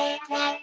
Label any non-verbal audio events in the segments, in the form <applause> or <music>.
Thank you.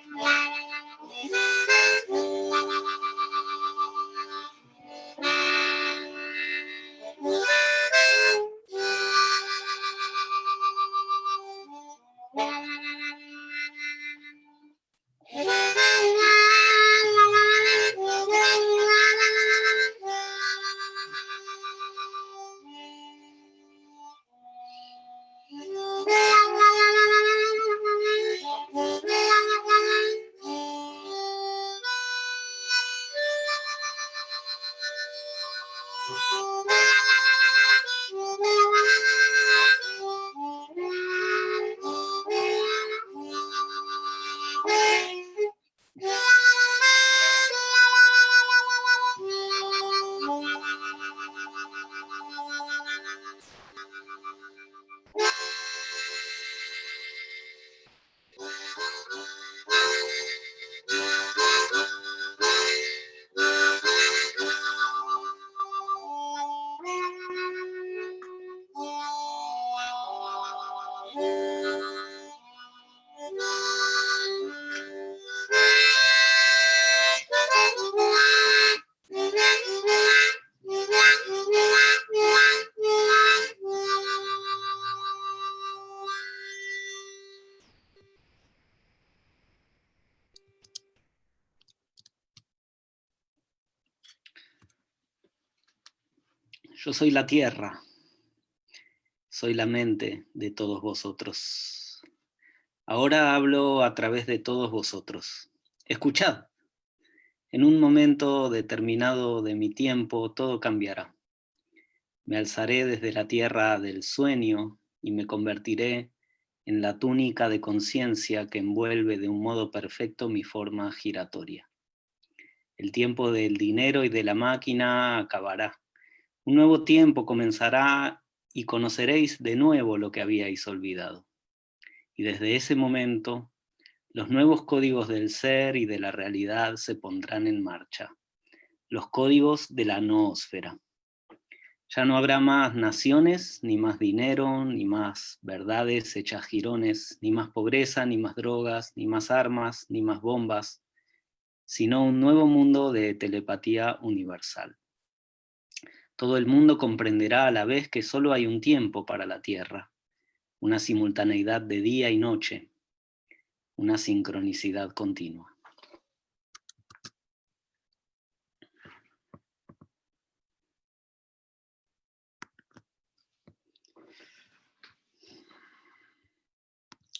Yo soy la tierra, soy la mente de todos vosotros. Ahora hablo a través de todos vosotros. Escuchad. En un momento determinado de mi tiempo todo cambiará. Me alzaré desde la tierra del sueño y me convertiré en la túnica de conciencia que envuelve de un modo perfecto mi forma giratoria. El tiempo del dinero y de la máquina acabará. Un nuevo tiempo comenzará y conoceréis de nuevo lo que habíais olvidado. Y desde ese momento, los nuevos códigos del ser y de la realidad se pondrán en marcha. Los códigos de la noósfera. Ya no habrá más naciones, ni más dinero, ni más verdades hechas jirones, ni más pobreza, ni más drogas, ni más armas, ni más bombas, sino un nuevo mundo de telepatía universal. Todo el mundo comprenderá a la vez que solo hay un tiempo para la Tierra, una simultaneidad de día y noche, una sincronicidad continua.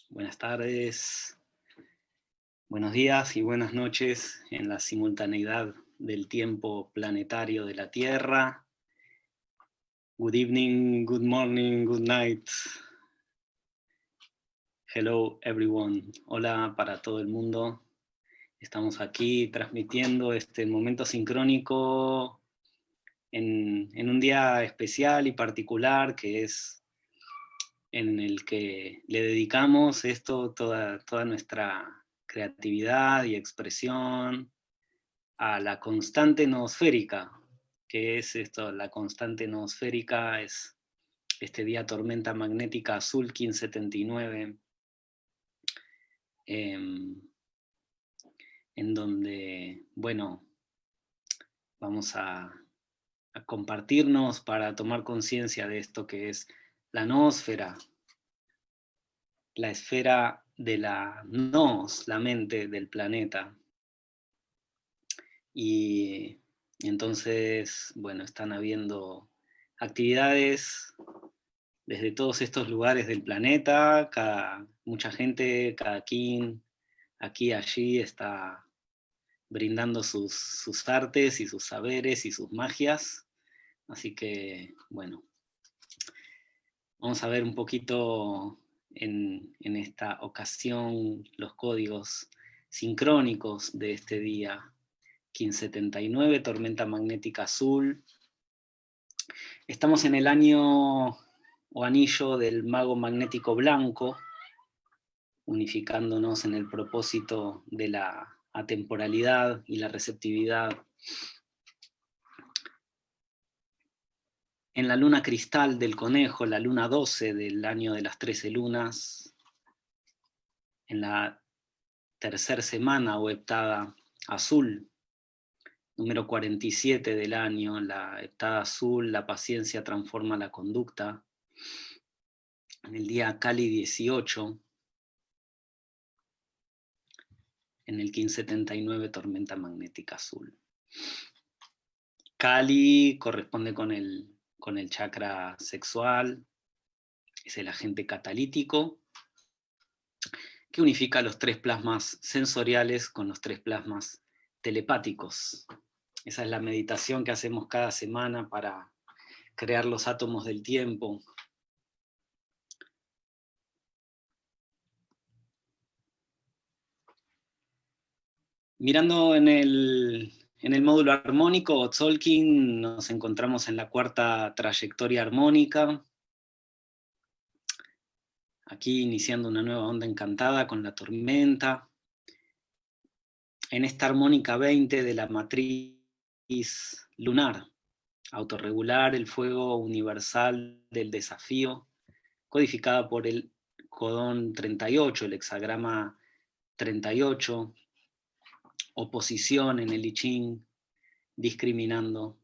Buenas tardes, buenos días y buenas noches en la simultaneidad del tiempo planetario de la Tierra, Good evening, good morning, good night. Hello everyone. Hola para todo el mundo. Estamos aquí transmitiendo este momento sincrónico en, un día especial y particular que es en el que le dedicamos esto, toda, toda nuestra creatividad y expresión a la constante noosférica, que es esto, la constante noosférica, es este día tormenta magnética azul 1579, em, en donde, bueno, vamos a, compartirnos para tomar conciencia de esto que es la noosfera, la esfera de la nos, la mente del planeta. Y entonces, bueno, están habiendo actividades desde todos estos lugares del planeta, mucha gente, cada quien, aquí, allí, está brindando sus, sus artes y sus saberes y sus magias. Así que, bueno, vamos a ver un poquito en, en esta ocasión los códigos sincrónicos de este día 1579, tormenta magnética azul. Estamos en el año o anillo del mago magnético blanco, unificándonos en el propósito de la atemporalidad y la receptividad. En la luna cristal del conejo, la luna 12 del año de las 13 lunas, en la tercera semana o heptada azul, número 47 del año, la heptada azul, la paciencia transforma la conducta. En el día Cali 18, en el 1579 tormenta magnética azul. Cali corresponde con el, con el chakra sexual, es el agente catalítico, que unifica los tres plasmas sensoriales con los tres plasmas telepáticos. Esa es la meditación que hacemos cada semana para crear los átomos del tiempo. Mirando en el, en el módulo armónico, Tzolk'in, nos encontramos en la cuarta trayectoria armónica, aquí iniciando una nueva onda encantada con la tormenta, en esta armónica 20 de la matriz lunar, autorregular el fuego universal del desafío, codificada por el codón 38, el hexagrama 38, oposición en el I Ching, discriminando,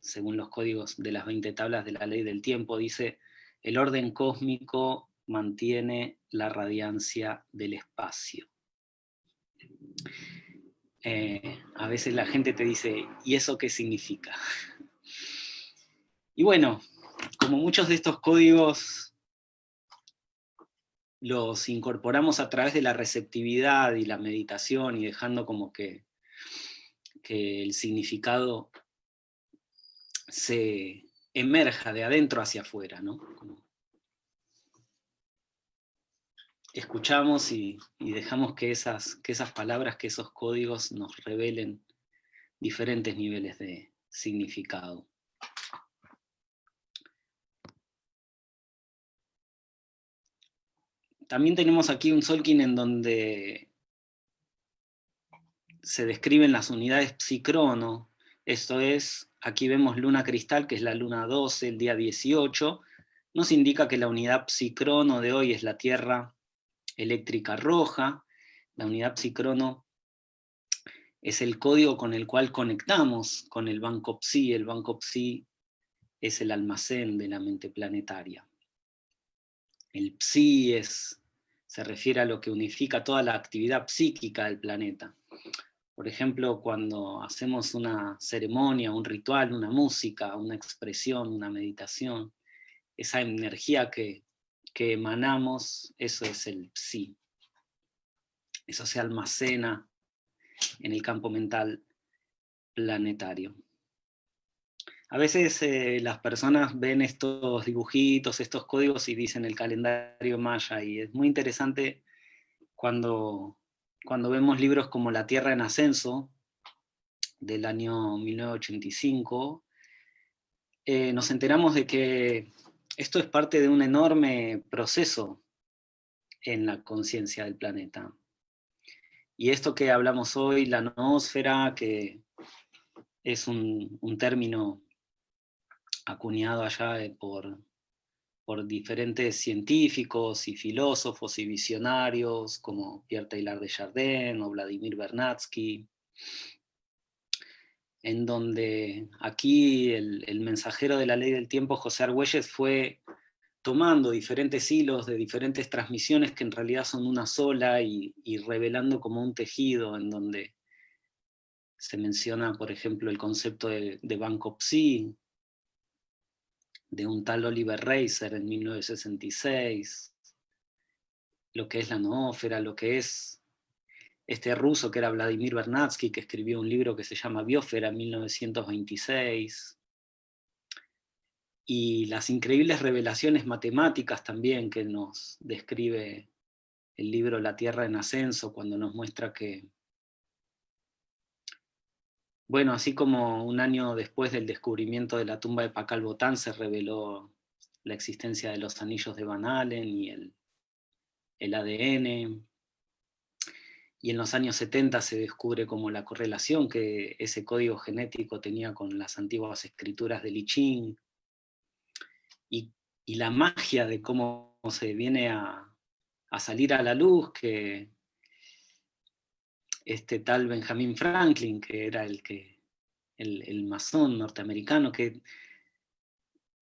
según los códigos de las 20 tablas de la ley del tiempo, dice, el orden cósmico mantiene la radiancia del espacio. Eh, a veces la gente te dice, ¿y eso qué significa? Y bueno, como muchos de estos códigos los incorporamos a través de la receptividad y la meditación y dejando como que, que el significado se emerja de adentro hacia afuera, ¿no? Escuchamos y, dejamos que esas, que esas palabras, que esos códigos nos revelen diferentes niveles de significado. También tenemos aquí un Solkin en donde se describen las unidades psicrono, esto es, aquí vemos luna cristal, que es la luna 12, el día 18, nos indica que la unidad psicrono de hoy es la Tierra eléctrica roja, la unidad psicrono es el código con el cual conectamos con el banco psi, el banco psi es el almacén de la mente planetaria. El psi es, se refiere a lo que unifica toda la actividad psíquica del planeta. Por ejemplo, cuando hacemos una ceremonia, un ritual, una música, una expresión, una meditación, esa energía que que emanamos, eso es el psi. Eso se almacena en el campo mental planetario. A veces eh, las personas ven estos dibujitos, estos códigos y dicen el calendario maya, y es muy interesante cuando, cuando vemos libros como La Tierra en Ascenso, del año 1985, eh, nos enteramos de que esto es parte de un enorme proceso en la conciencia del planeta. Y esto que hablamos hoy, la noósfera, que es un, término acuñado allá eh, por, por diferentes científicos y filósofos y visionarios, como Pierre Taylor de Chardin o Vladimir Bernatsky, en donde aquí el, mensajero de la ley del tiempo, José Argüelles, fue tomando diferentes hilos de diferentes transmisiones que en realidad son una sola y, revelando como un tejido en donde se menciona, por ejemplo, el concepto de, de de un tal Oliver Reiser en 1966, lo que es la noófera, lo que es este ruso que era Vladimir Bernatsky, que escribió un libro que se llama Biosfera en 1926, y las increíbles revelaciones matemáticas también que nos describe el libro La Tierra en Ascenso, cuando nos muestra que, bueno, así como un año después del descubrimiento de la tumba de Pakal Botán se reveló la existencia de los anillos de Van Allen y el, el ADN, y en los años 70 se descubre como la correlación que ese código genético tenía con las antiguas escrituras de Li Ching, y, la magia de cómo se viene a, salir a la luz, que este tal Benjamin Franklin, que era el, que, el, masón norteamericano, que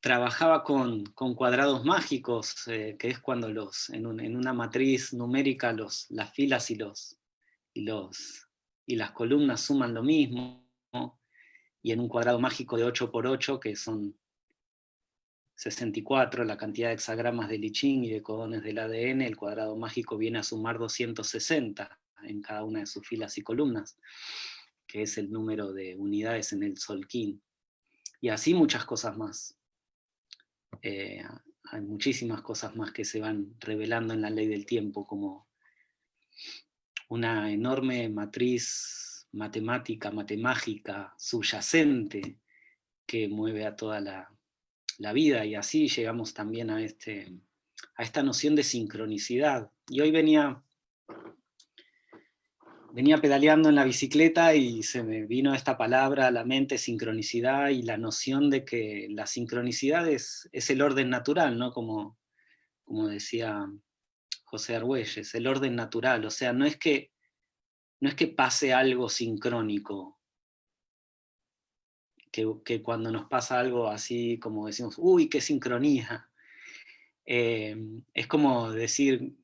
trabajaba con, cuadrados mágicos, eh, que es cuando los, en, en, una matriz numérica los, las filas y los, y, las columnas suman lo mismo, y en un cuadrado mágico de 8 por 8, que son 64, la cantidad de hexagramas de Lichín y de codones del ADN, el cuadrado mágico viene a sumar 260 en cada una de sus filas y columnas, que es el número de unidades en el Solquín. Y así muchas cosas más. Eh, hay muchísimas cosas más que se van revelando en la ley del tiempo, como una enorme matriz matemática, matemágica, subyacente, que mueve a toda la, vida, y así llegamos también a, este, a esta noción de sincronicidad. Y hoy venía, venía pedaleando en la bicicleta y se me vino esta palabra a la mente, sincronicidad, y la noción de que la sincronicidad es, es el orden natural, ¿no? Como, como decía José Argüelles, el orden natural, o sea, no es que, no es que pase algo sincrónico, que, cuando nos pasa algo así como decimos, uy, qué sincronía, eh, es como decir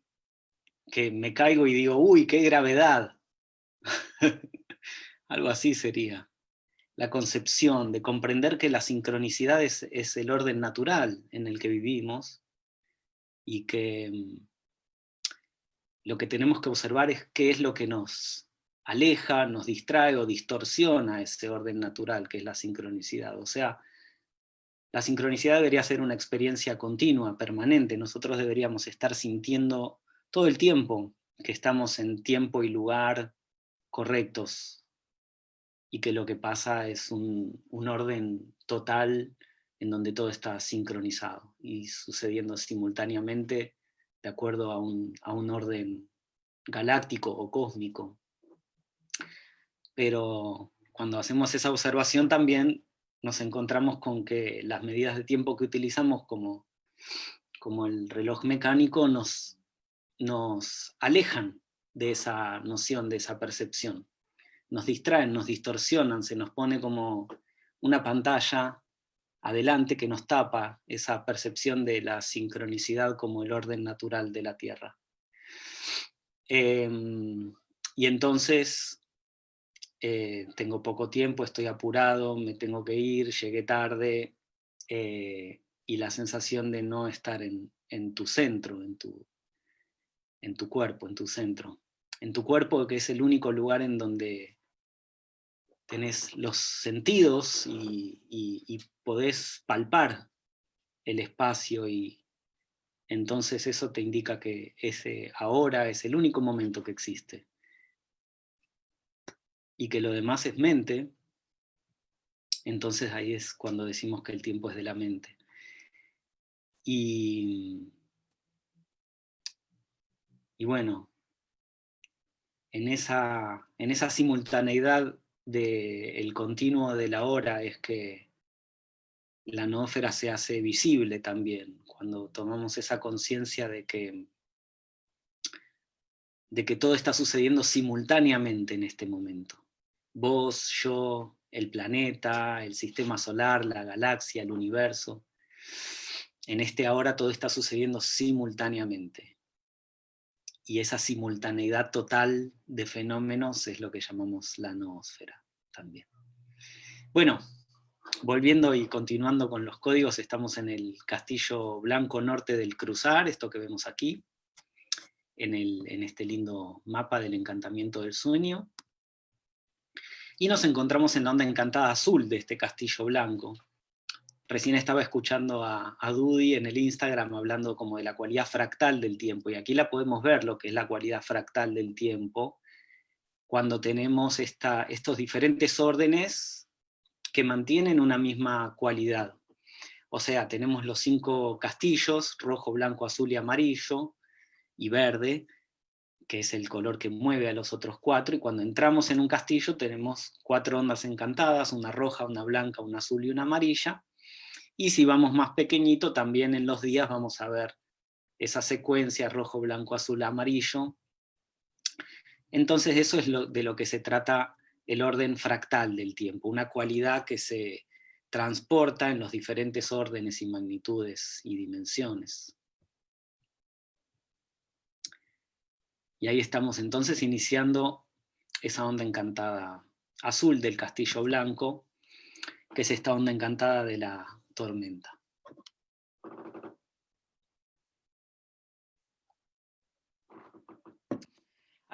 que me caigo y digo, uy, qué gravedad, <laughs> algo así sería. la concepción de comprender que la sincronicidad es, es el orden natural en el que vivimos y que mm, lo que tenemos que observar es qué es lo que nos aleja, nos distrae o distorsiona ese orden natural que es la sincronicidad. O sea, la sincronicidad debería ser una experiencia continua, permanente. Nosotros deberíamos estar sintiendo todo el tiempo que estamos en tiempo y lugar correctos, y que lo que pasa es un, orden total en donde todo está sincronizado y sucediendo simultáneamente de acuerdo a un, a un orden galáctico o cósmico. Pero cuando hacemos esa observación también nos encontramos con que las medidas de tiempo que utilizamos como, como el reloj mecánico nos, nos alejan de esa noción, de esa percepción. Nos distraen, nos distorsionan, se nos pone como una pantalla adelante que nos tapa esa percepción de la sincronicidad como el orden natural de la Tierra. Em, y entonces eh, tengo poco tiempo, estoy apurado, me tengo que ir, llegué tarde, eh, y la sensación de no estar en, en tu centro, en tu, en tu cuerpo, en tu centro. En tu cuerpo que es el único lugar en donde tenés los sentidos y, y, podés palpar el espacio y entonces eso te indica que ese ahora es el único momento que existe. Y que lo demás es mente, entonces ahí es cuando decimos que el tiempo es de la mente. Y y bueno, en esa, en esa simultaneidad del continuo de la hora es que la noósfera se hace visible también, cuando tomamos esa conciencia de que, de que todo está sucediendo simultáneamente en este momento. Vos, yo, el planeta, el sistema solar, la galaxia, el universo. En este ahora todo está sucediendo simultáneamente y esa simultaneidad total de fenómenos es lo que llamamos la noósfera también. Bueno, volviendo y continuando con los códigos, estamos en el Castillo Blanco Norte del Cruzar, esto que vemos aquí, en, este lindo mapa del encantamiento del sueño. Y nos encontramos en la onda encantada azul de este castillo blanco, Recién estaba escuchando a, a Dudy en el Instagram hablando como de la cualidad fractal del tiempo, y aquí la podemos ver lo que es la cualidad fractal del tiempo, cuando tenemos estos diferentes órdenes que mantienen una misma cualidad. O sea, tenemos los cinco castillos, rojo, blanco, azul y amarillo, y verde, que es el color que mueve a los otros cuatro, y cuando entramos en un castillo tenemos cuatro ondas encantadas, una roja, una blanca, una azul y una amarilla, y si vamos más pequeñito, también en los días vamos a ver esa secuencia rojo, blanco, azul, amarillo. Entonces eso es lo, de lo que se trata el orden fractal del tiempo, una cualidad que se transporta en los diferentes órdenes y magnitudes y dimensiones. Y ahí estamos entonces iniciando esa onda encantada azul del castillo blanco, que es esta onda encantada de la tormenta.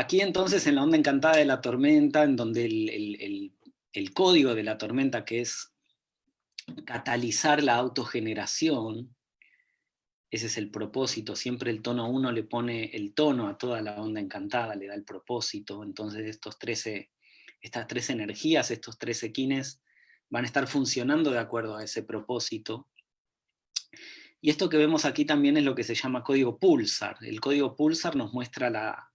Aquí entonces en la onda encantada de la tormenta, en donde el, código de la tormenta que es catalizar la autogeneración, ese es el propósito, siempre el tono 1 le pone el tono a toda la onda encantada, le da el propósito, entonces estos 13, estas tres energías, estos 13 quines, van a estar funcionando de acuerdo a ese propósito. Y esto que vemos aquí también es lo que se llama código pulsar. El código pulsar nos muestra la,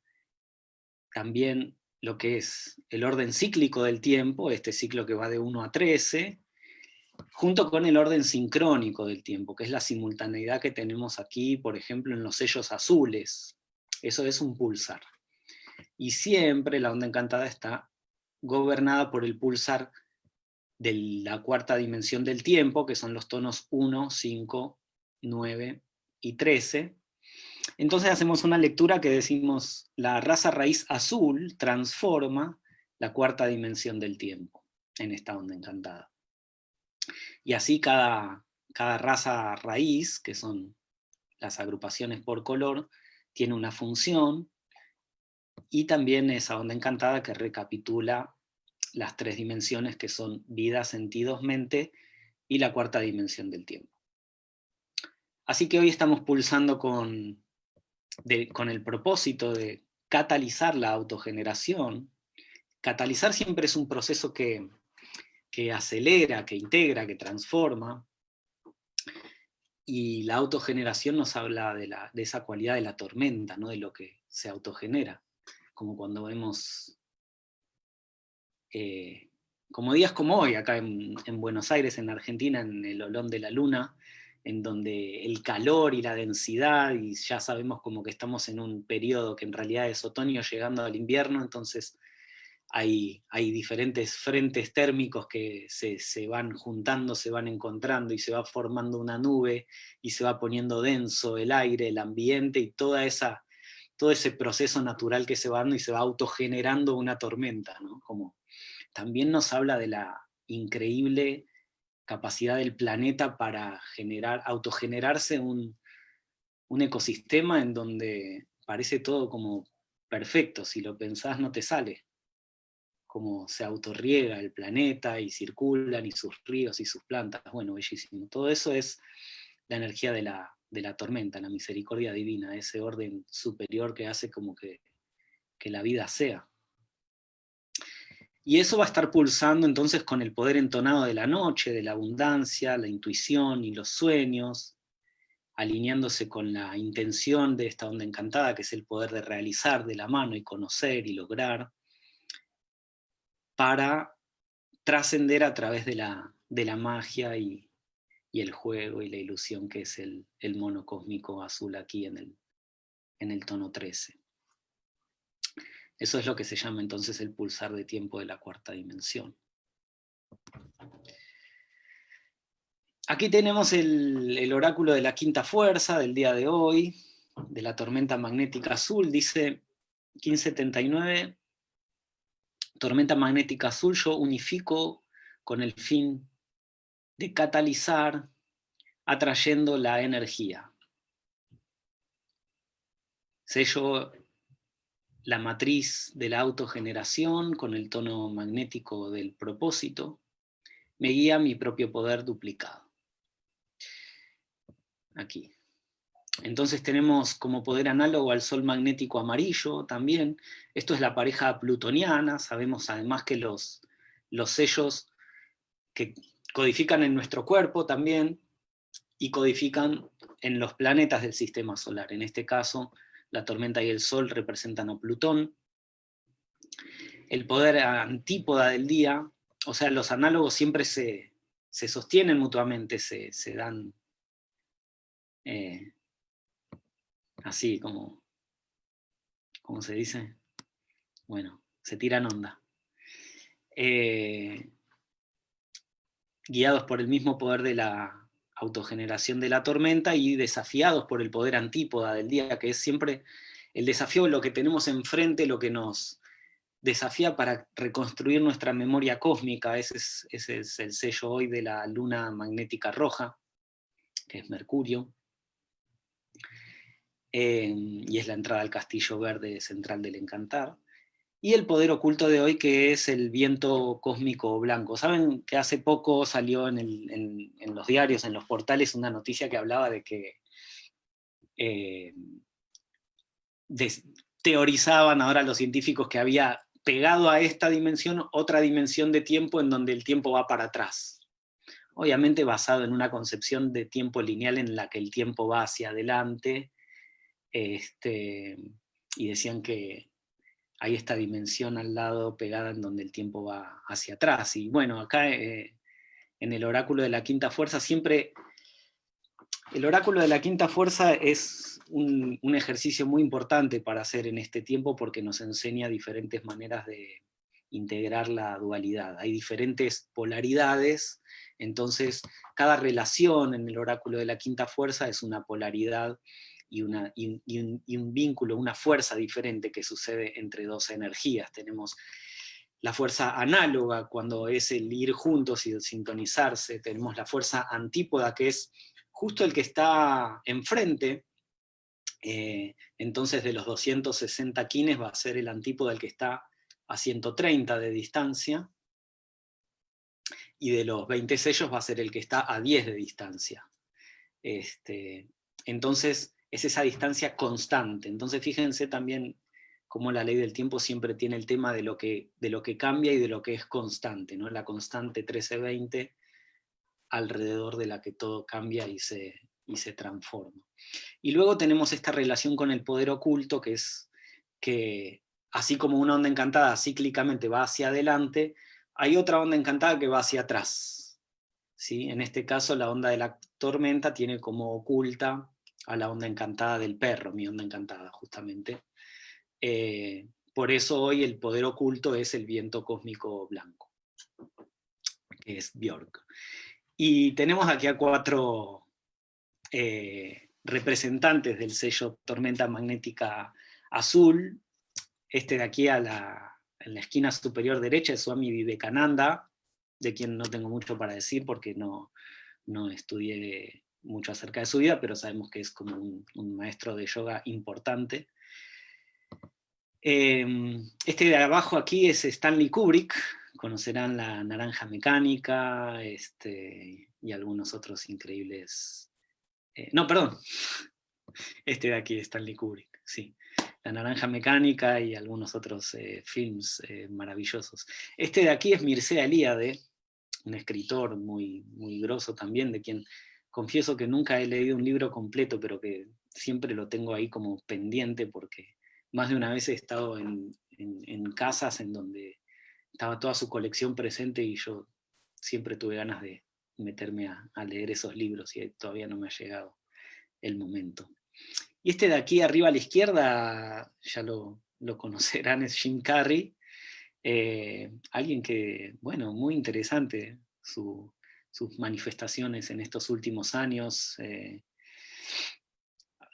también lo que es el orden cíclico del tiempo, este ciclo que va de 1 a 13, junto con el orden sincrónico del tiempo, que es la simultaneidad que tenemos aquí, por ejemplo, en los sellos azules. Eso es un pulsar. Y siempre la onda encantada está gobernada por el pulsar de la cuarta dimensión del tiempo, que son los tonos 1, 5, 9 y 13. Entonces hacemos una lectura que decimos, la raza raíz azul transforma la cuarta dimensión del tiempo. en esta onda encantada. Y así cada, cada raza raíz, que son las agrupaciones por color, tiene una función, y también esa onda encantada que recapitula las tres dimensiones que son vida, sentidos, mente, y la cuarta dimensión del tiempo. Así que hoy estamos pulsando con, con el propósito de catalizar la autogeneración. Catalizar siempre es un proceso que, que acelera, que integra, que transforma, y la autogeneración nos habla de, la, de, esa cualidad de la tormenta, ¿no? de lo que se autogenera, como cuando vemos, eh, como días como hoy, acá en, Buenos Aires, en Argentina, en el Olón de la Luna, en donde el calor y la densidad, y ya sabemos como que estamos en un periodo que en realidad es otoño llegando al invierno, entonces hay, diferentes frentes térmicos que se, van juntando, se van encontrando y se va formando una nube y se va poniendo denso el aire, el ambiente y toda esa, todo ese proceso natural que se va dando y se va autogenerando una tormenta. Como también nos habla de la increíble capacidad del planeta para generar, autogenerarse un, un ecosistema en donde parece todo como perfecto, si lo pensás no te sale cómo se autorriega el planeta y circulan y sus ríos y sus plantas, bueno, bellísimo. Todo eso es la energía de la, de la tormenta, la misericordia divina, ese orden superior que hace como que, que la vida sea. Y eso va a estar pulsando entonces con el poder entonado de la noche, de la abundancia, la intuición y los sueños, alineándose con la intención de esta onda encantada, que es el poder de realizar de la mano y conocer y lograr, para trascender a través de la, de la magia y, el juego y la ilusión que es el, el mono cósmico azul aquí en el, en el tono 13. Eso es lo que se llama entonces el pulsar de tiempo de la cuarta dimensión. Aquí tenemos el, el, oráculo de la quinta fuerza del día de hoy, de la tormenta magnética azul, dice 1579, tormenta magnética azul yo unifico con el fin de catalizar atrayendo la energía. Sello la matriz de la autogeneración con el tono magnético del propósito, me guía mi propio poder duplicado. Aquí. Entonces tenemos como poder análogo al Sol magnético amarillo también. Esto es la pareja plutoniana. Sabemos además que los, los sellos que codifican en nuestro cuerpo también y codifican en los planetas del sistema solar. En este caso, la tormenta y el Sol representan a Plutón. El poder antípoda del día, o sea, los análogos siempre se, sostienen mutuamente, se, dan... Eh, así como, ¿cómo se dice? Bueno, se tiran onda. Eh, guiados por el mismo poder de la autogeneración de la tormenta y desafiados por el poder antípoda del día, que es siempre el desafío de lo que tenemos enfrente, lo que nos desafía para reconstruir nuestra memoria cósmica, ese es, ese es el sello hoy de la luna magnética roja, que es Mercurio, y es la entrada al castillo verde central del Encantar, y el poder oculto de hoy que es el viento cósmico blanco. Saben que hace poco salió en, los diarios, en los portales, una noticia que hablaba de que eh, teorizaban ahora los científicos que había pegado a esta dimensión otra dimensión de tiempo en donde el tiempo va para atrás. Obviamente basado en una concepción de tiempo lineal en la que el tiempo va hacia adelante, este, y decían que hay esta dimensión al lado pegada en donde el tiempo va hacia atrás. Y bueno, acá eh, en el oráculo de la quinta fuerza siempre... El oráculo de la quinta fuerza es un, un, ejercicio muy importante para hacer en este tiempo porque nos enseña diferentes maneras de integrar la dualidad. Hay diferentes polaridades, entonces cada relación en el oráculo de la quinta fuerza es una polaridad y, una, un, vínculo, una fuerza diferente que sucede entre dos energías. Tenemos la fuerza análoga, cuando es el ir juntos y sintonizarse, tenemos la fuerza antípoda, que es justo el que está enfrente, eh, entonces de los 260 kines va a ser el antípoda el que está a 130 de distancia, y de los 20 sellos va a ser el que está a 10 de distancia. Este, entonces, es esa distancia constante. Entonces, fíjense también cómo la ley del tiempo siempre tiene el tema de lo que, de lo que cambia y de lo que es constante, ¿no? la constante 1320 alrededor de la que todo cambia y se, y se transforma. Y luego tenemos esta relación con el poder oculto, que es que así como una onda encantada cíclicamente va hacia adelante, hay otra onda encantada que va hacia atrás. ¿sí? En este caso la onda de la tormenta tiene como oculta a la onda encantada del perro, mi onda encantada justamente. Eh, por eso hoy el poder oculto es el viento cósmico blanco, que es Björk. Y tenemos aquí a cuatro eh, representantes del sello Tormenta Magnética Azul. Este de aquí a la, en la esquina superior derecha es Swami Vivekananda, de quien no tengo mucho para decir porque no, no estudié mucho acerca de su vida, pero sabemos que es como un, maestro de yoga importante. Em, este de abajo aquí es Stanley Kubrick, conocerán la naranja mecánica este, y algunos otros increíbles... Eh, no, perdón, <laughs> este de aquí es Stanley Kubrick, sí. La Naranja Mecánica y algunos otros eh, films eh, maravillosos. Este de aquí es Mircea Eliade, un escritor muy, muy grosso también, de quien confieso que nunca he leído un libro completo, pero que siempre lo tengo ahí como pendiente, porque más de una vez he estado en, casas en donde estaba toda su colección presente y yo siempre tuve ganas de meterme a, leer esos libros y todavía no me ha llegado el momento. Y este de aquí arriba a la izquierda, ya lo, <laughs> conocerán, es Jim Carrey, eh, alguien que, bueno, muy interesante sus manifestaciones en estos últimos años, eh,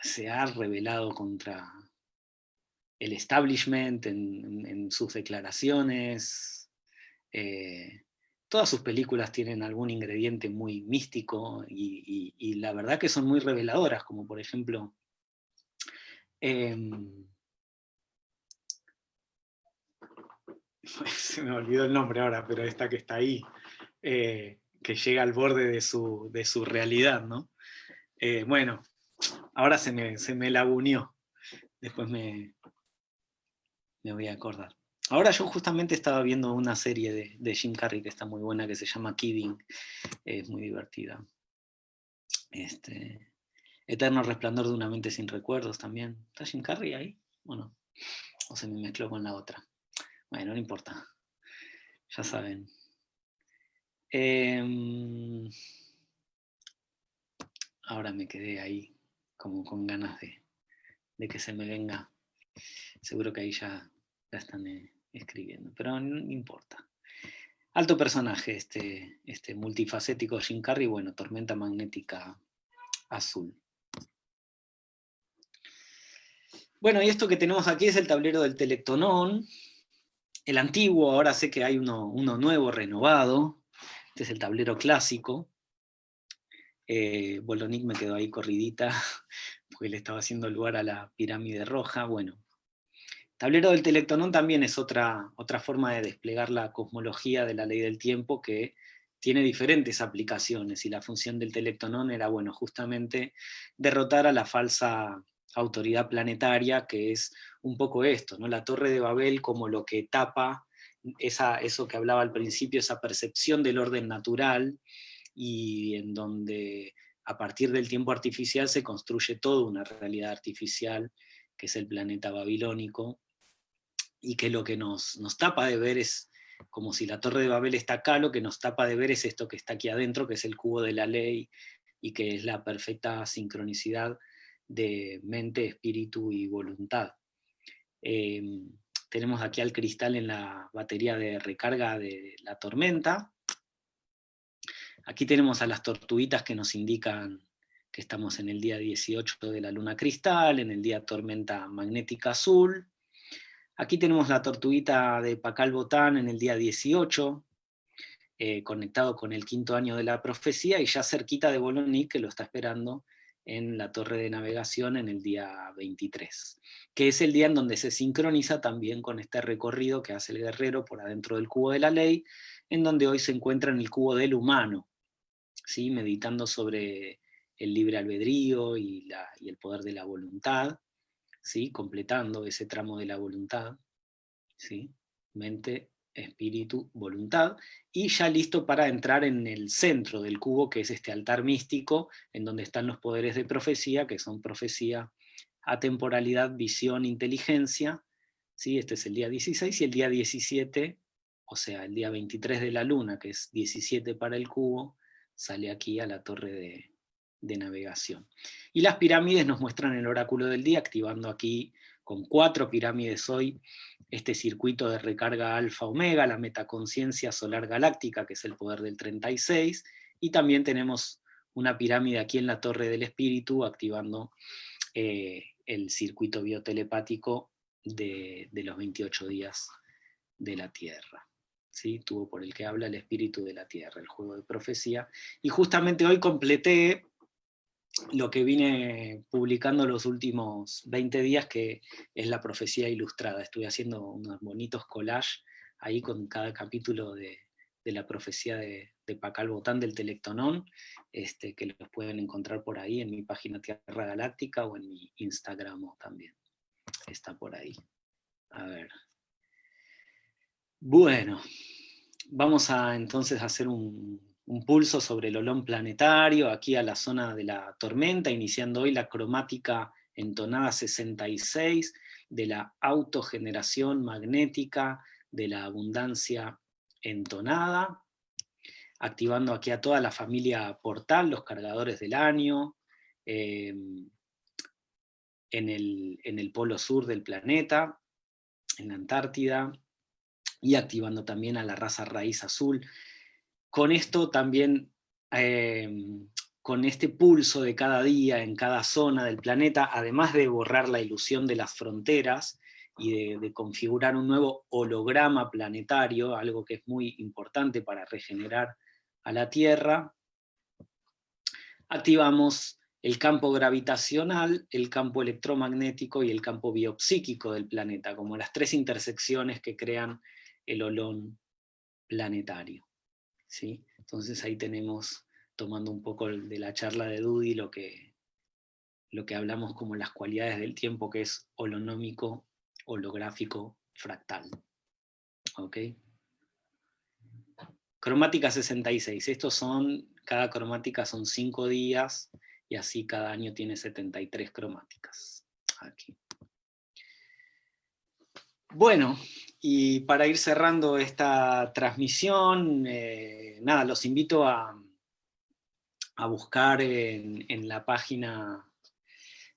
se ha revelado contra el establishment en, sus declaraciones, eh, todas sus películas tienen algún ingrediente muy místico y, la verdad que son muy reveladoras, como por ejemplo Em, <laughs> se me olvidó el nombre ahora, pero esta que está ahí, eh, que llega al borde de su, de su realidad, ¿no? Eh, bueno, ahora se me, se me laguneó, después me, me voy a acordar. Ahora yo justamente estaba viendo una serie de, de, Jim Carrey que está muy buena, que se llama Kidding, es muy divertida. Este, Eterno resplandor de una mente sin recuerdos también. ¿Está Jim Carrey ahí? ¿O no? ¿O se me mezcló con la otra? Bueno, no importa. Ya saben. Em, ahora me quedé ahí como con ganas de, que se me venga. Seguro que ahí ya la están eh, escribiendo, pero no, importa. Alto personaje este, este multifacético Jim Carrey, bueno, tormenta magnética azul. Bueno, y esto que tenemos aquí es el tablero del Telectonón, el antiguo, ahora sé que hay uno, nuevo, renovado, este es el tablero clásico, eh, Bolonic me quedó ahí corridita, <laughs> porque le estaba haciendo lugar a la pirámide roja, bueno. Tablero del Telectonón también es otra, otra forma de desplegar la cosmología de la ley del tiempo que tiene diferentes aplicaciones, y la función del Telectonón era, bueno, justamente derrotar a la falsa autoridad planetaria, que es un poco esto, ¿no? la Torre de Babel como lo que tapa esa, eso que hablaba al principio, esa percepción del orden natural, y en donde a partir del tiempo artificial se construye toda una realidad artificial, que es el planeta babilónico, y que lo que nos, nos tapa de ver es como si la Torre de Babel está acá, lo que nos tapa de ver es esto que está aquí adentro, que es el cubo de la ley, y que es la perfecta sincronicidad de mente, espíritu y voluntad. Em, tenemos aquí al cristal en la batería de recarga de la tormenta. Aquí tenemos a las tortuguitas que nos indican que estamos en el día 18 de la luna cristal, en el día tormenta magnética azul. Aquí tenemos la tortuguita de Pacal Botán en el día 18, eh, conectado con el quinto año de la profecía, y ya cerquita de Boloní, que lo está esperando en la torre de navegación en el día 23, que es el día en donde se sincroniza también con este recorrido que hace el guerrero por adentro del cubo de la ley, en donde hoy se encuentra en el cubo del humano, ¿sí? meditando sobre el libre albedrío y, y el poder de la voluntad, ¿sí? completando ese tramo de la voluntad, ¿sí? mente, espíritu, voluntad, y ya listo para entrar en el centro del cubo, que es este altar místico, en donde están los poderes de profecía, que son profecía, atemporalidad, visión, inteligencia, ¿sí? este es el día 16, y el día 17, o sea, el día 23 de la luna, que es 17 para el cubo, sale aquí a la torre de, de navegación. Y las pirámides nos muestran el oráculo del día, activando aquí con cuatro pirámides hoy este circuito de recarga alfa-omega, la metaconciencia solar galáctica, que es el poder del 36, y también tenemos una pirámide aquí en la Torre del Espíritu, activando eh, el circuito biotelepático de, de, los 28 días de la Tierra. ¿Sí? Tuvo por el que habla el espíritu de la Tierra, el juego de profecía. Y justamente hoy completé lo que vine publicando los últimos 20 días, que es la profecía ilustrada. Estuve haciendo unos bonitos collages ahí con cada capítulo de, la profecía de, de, Pacal Botán del Telectonón, este, que los pueden encontrar por ahí en mi página Tierra Galáctica o en mi Instagram también. Está por ahí. A ver. Bueno, vamos a entonces hacer un, un pulso sobre el olón planetario, aquí a la zona de la tormenta, iniciando hoy la cromática entonada 66, de la autogeneración magnética, de la abundancia entonada, activando aquí a toda la familia portal, los cargadores del año, em, en, el, en el polo sur del planeta, en la Antártida, y activando también a la raza raíz azul, con esto también, em, con este pulso de cada día en cada zona del planeta, además de borrar la ilusión de las fronteras y de, configurar un nuevo holograma planetario, algo que es muy importante para regenerar a la Tierra, activamos el campo gravitacional, el campo electromagnético y el campo biopsíquico del planeta, como las tres intersecciones que crean el olón planetario. Entonces ahí tenemos, tomando un poco de la charla de Dudy, lo que, lo que hablamos como las cualidades del tiempo, que es holonómico, holográfico, fractal. ¿Ok? Cromática 66, estos son, cada cromática son 5 días, y así cada año tiene 73 cromáticas. Aquí. Bueno, y para ir cerrando esta transmisión, eh, nada, los invito a, buscar en, la página,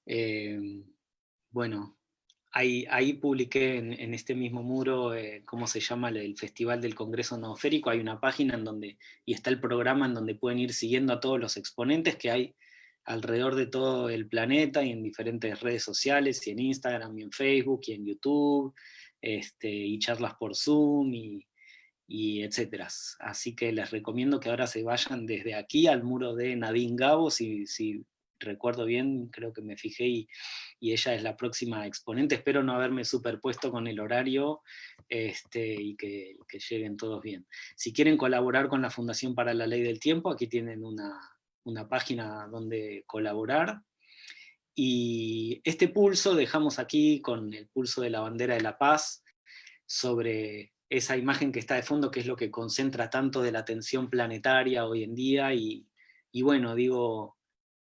eh, bueno, ahí, publiqué en, este mismo muro eh, cómo se llama el, Festival del Congreso Nooférico, hay una página en donde, y está el programa en donde pueden ir siguiendo a todos los exponentes que hay alrededor de todo el planeta y en diferentes redes sociales, y en Instagram, y en Facebook, y en YouTube, este, y charlas por Zoom, y, y etcétera. Así que les recomiendo que ahora se vayan desde aquí al muro de Nadine Gabo, si, recuerdo bien, creo que me fijé y, y, ella es la próxima exponente, espero no haberme superpuesto con el horario este, y que, que, lleguen todos bien. Si quieren colaborar con la Fundación para la Ley del Tiempo, aquí tienen una, una página donde colaborar, y este pulso dejamos aquí con el pulso de la bandera de la paz sobre esa imagen que está de fondo, que es lo que concentra tanto de la atención planetaria hoy en día, y, bueno, digo,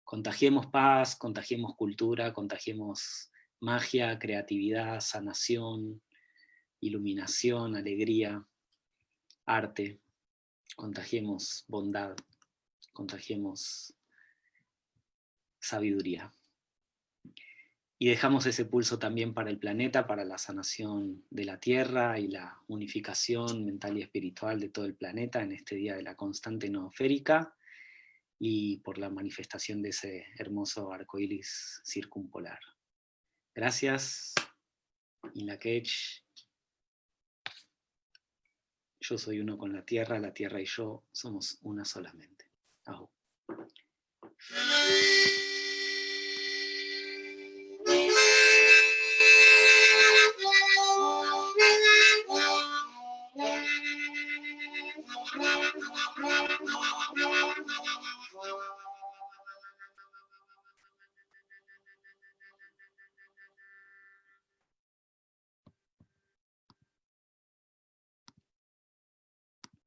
contagiemos paz, contagiemos cultura, contagiemos magia, creatividad, sanación, iluminación, alegría, arte, contagiemos bondad, contagiemos sabiduría. Y dejamos ese pulso también para el planeta, para la sanación de la Tierra y la unificación mental y espiritual de todo el planeta en este día de la constante nooférica y por la manifestación de ese hermoso arco iris circumpolar. Gracias, Inlakech, Yo soy uno con la tierra, la tierra y yo somos una solamente. Ajo.